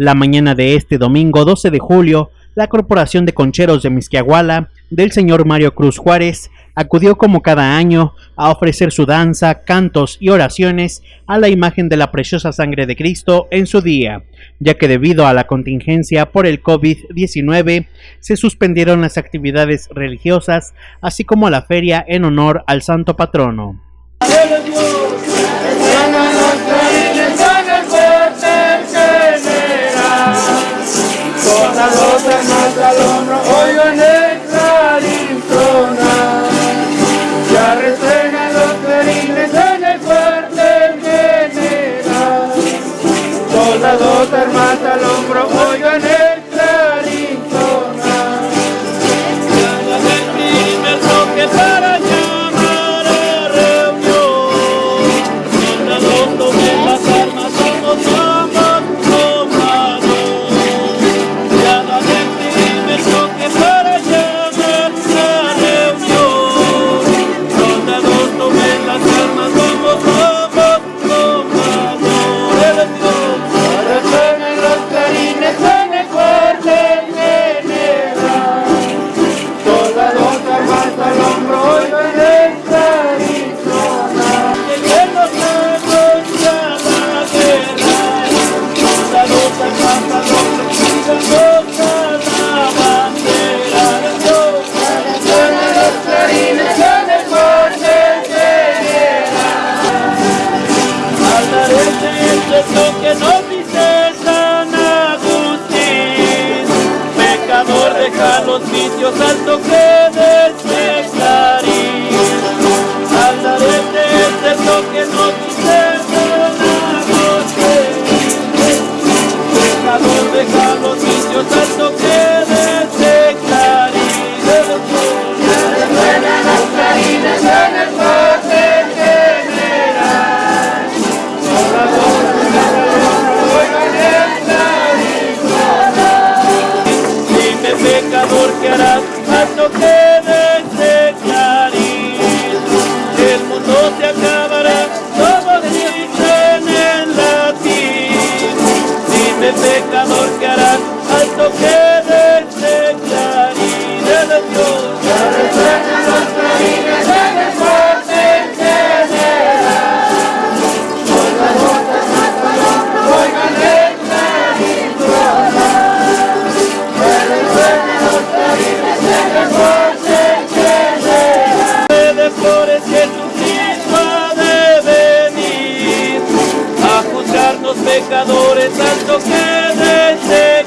La mañana de este domingo 12 de julio, la Corporación de Concheros de Misquiahuala del señor Mario Cruz Juárez acudió como cada año a ofrecer su danza, cantos y oraciones a la imagen de la preciosa sangre de Cristo en su día, ya que debido a la contingencia por el COVID-19 se suspendieron las actividades religiosas, así como la feria en honor al santo patrono. la lombra, Santo que desde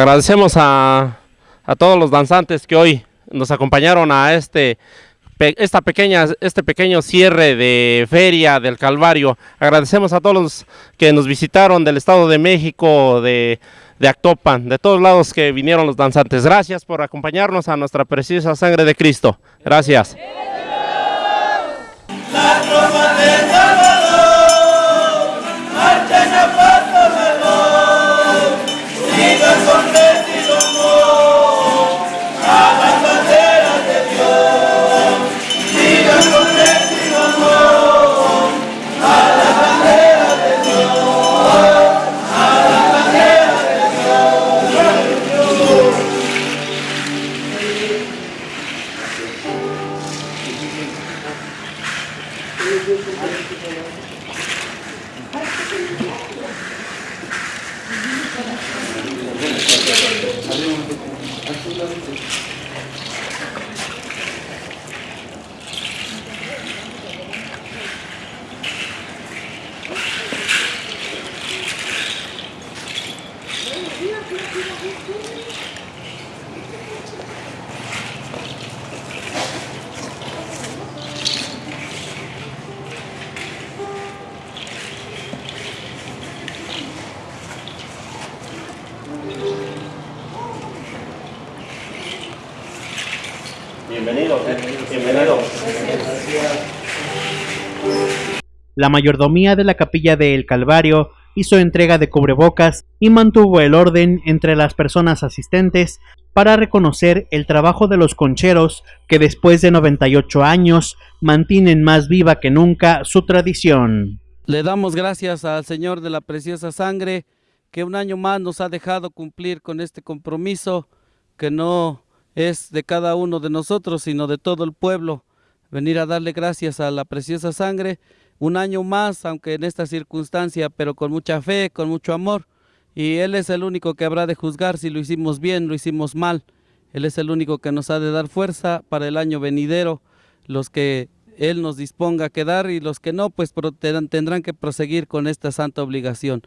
Agradecemos a, a todos los danzantes que hoy nos acompañaron a este esta pequeña, este pequeño cierre de feria del Calvario. Agradecemos a todos los que nos visitaron del Estado de México, de, de Actopan, de todos lados que vinieron los danzantes. Gracias por acompañarnos a nuestra preciosa sangre de Cristo. Gracias. La mayordomía de la capilla del Calvario hizo entrega de cubrebocas y mantuvo el orden entre las personas asistentes para reconocer el trabajo de los concheros que después de 98 años mantienen más viva que nunca su tradición. Le damos gracias al Señor de la preciosa sangre que un año más nos ha dejado cumplir con este compromiso que no es de cada uno de nosotros, sino de todo el pueblo. Venir a darle gracias a la preciosa sangre un año más, aunque en esta circunstancia, pero con mucha fe, con mucho amor. Y Él es el único que habrá de juzgar si lo hicimos bien, lo hicimos mal. Él es el único que nos ha de dar fuerza para el año venidero, los que Él nos disponga a quedar y los que no, pues tendrán que proseguir con esta santa obligación.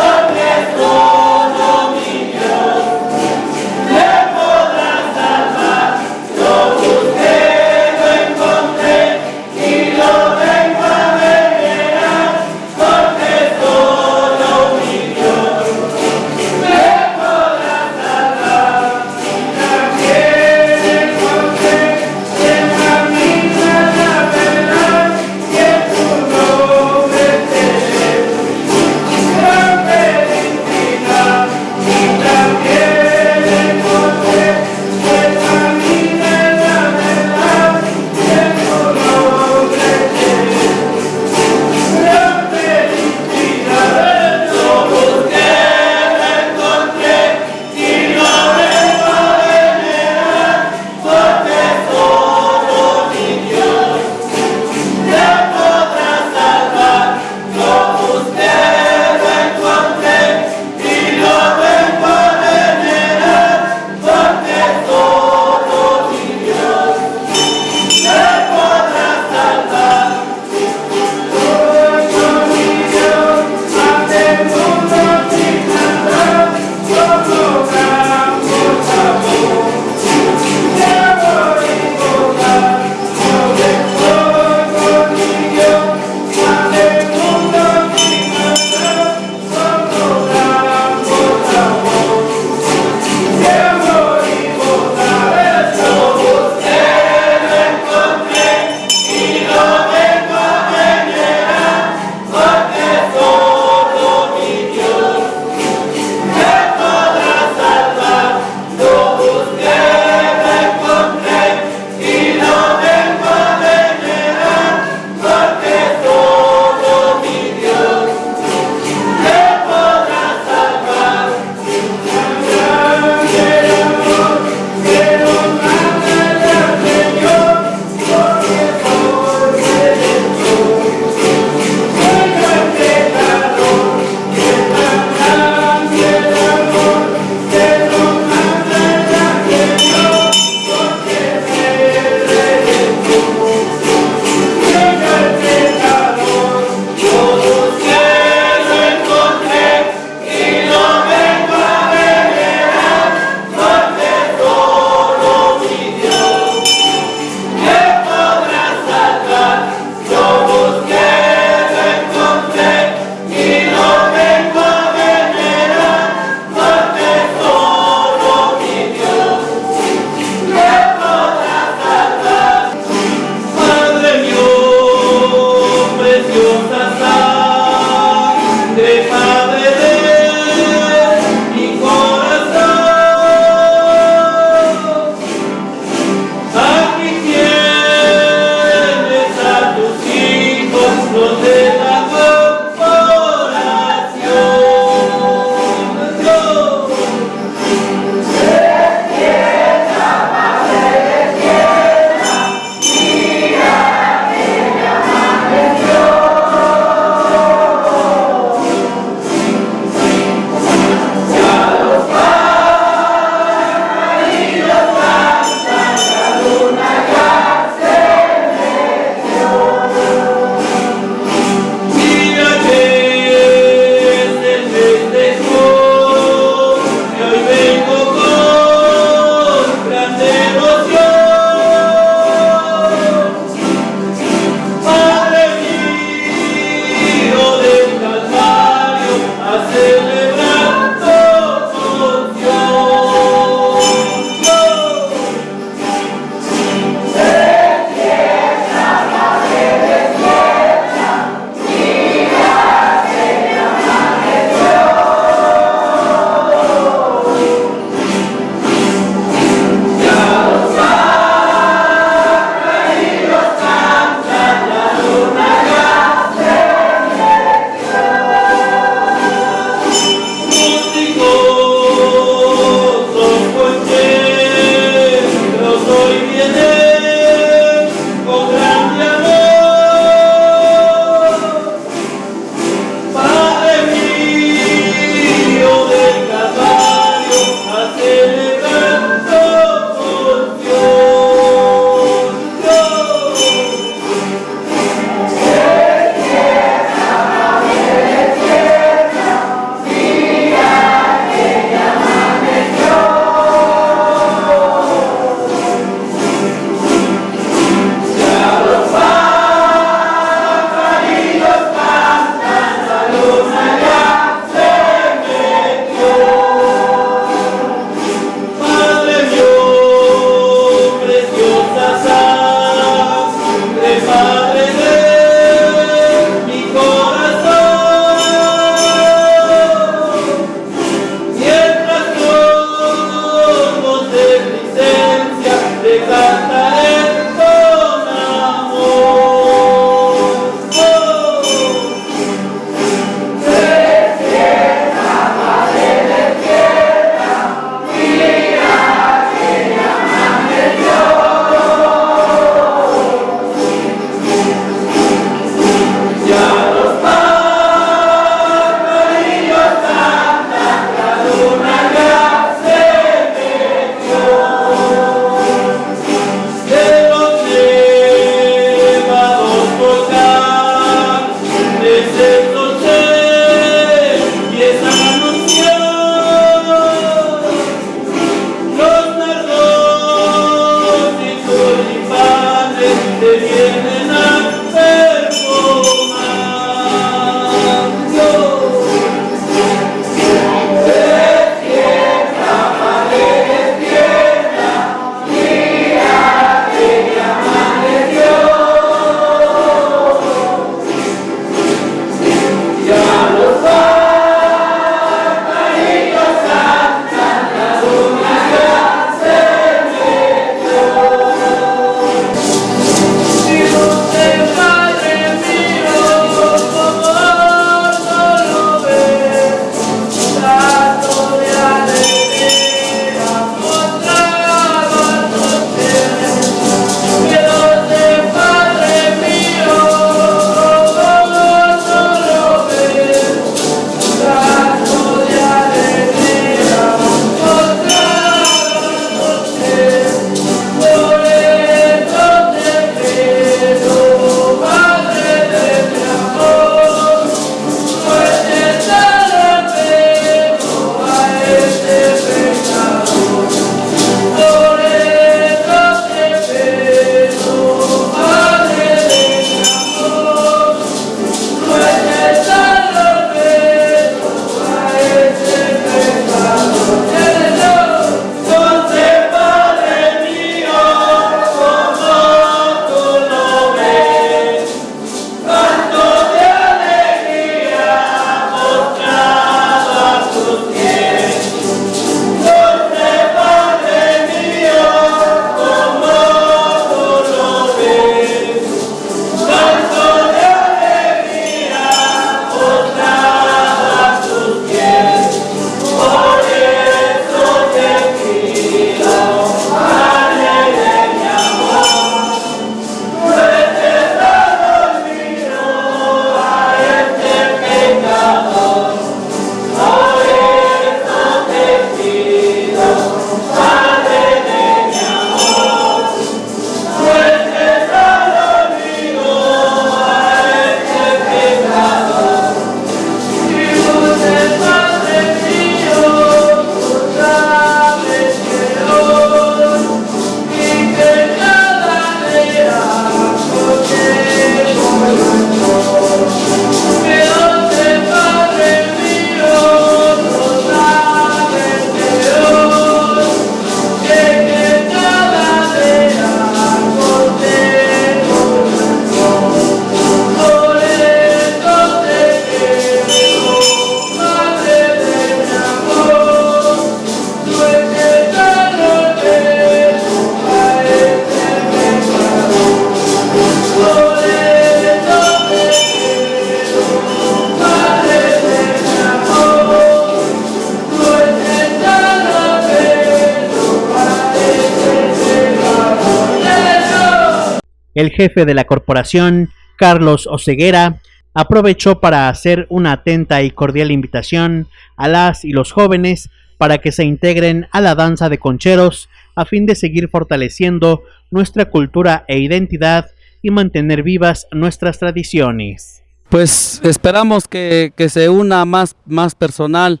El jefe de la corporación, Carlos Oceguera, aprovechó para hacer una atenta y cordial invitación a las y los jóvenes para que se integren a la danza de concheros a fin de seguir fortaleciendo nuestra cultura e identidad y mantener vivas nuestras tradiciones. Pues esperamos que, que se una más, más personal,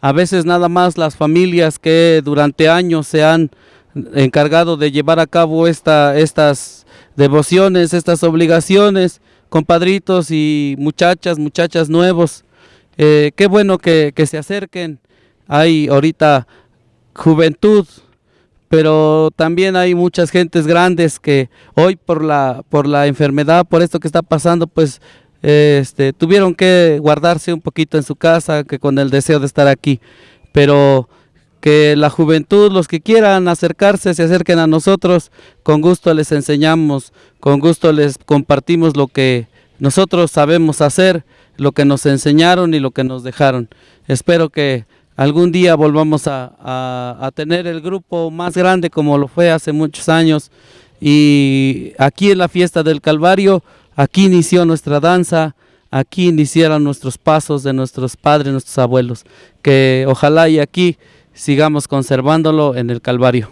a veces nada más las familias que durante años se han encargado de llevar a cabo esta, estas devociones, estas obligaciones, compadritos y muchachas, muchachas nuevos. Eh, qué bueno que, que se acerquen. Hay ahorita juventud, pero también hay muchas gentes grandes que hoy por la, por la enfermedad, por esto que está pasando, pues este, tuvieron que guardarse un poquito en su casa, que con el deseo de estar aquí. Pero que la juventud, los que quieran acercarse, se acerquen a nosotros, con gusto les enseñamos, con gusto les compartimos lo que nosotros sabemos hacer, lo que nos enseñaron y lo que nos dejaron. Espero que algún día volvamos a, a, tener el grupo más grande como lo fue hace muchos años. Y aquí en la fiesta del Calvario, aquí inició nuestra danza, aquí iniciaron nuestros pasos de nuestros padres, nuestros abuelos, que ojalá y aquí sigamos conservándolo en el Calvario.